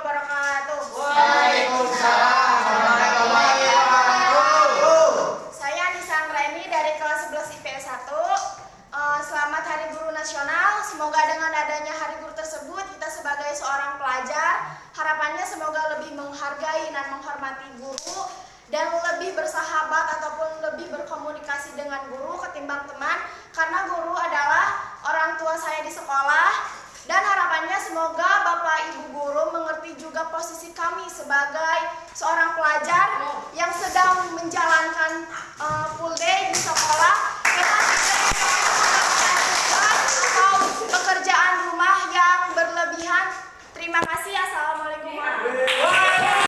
wabarakatuh. Waalaikumsalam warahmatullahi wabarakatuh. Saya Nisa Anggraini dari kelas 11 IP 1. Selamat Hari Guru Nasional. Semoga dengan adanya Hari Guru tersebut kita sebagai seorang pelajar harapannya semoga lebih menghargai dan menghormati guru dan lebih bersahabat ataupun lebih berkomunikasi dengan guru ketimbang teman karena guru adalah orang tua saya di sekolah posisi kami sebagai seorang pelajar yang sedang menjalankan uh, full day di sekolah atau pekerjaan rumah yang berlebihan. Terima kasih. Assalamualaikum warahmatullahi.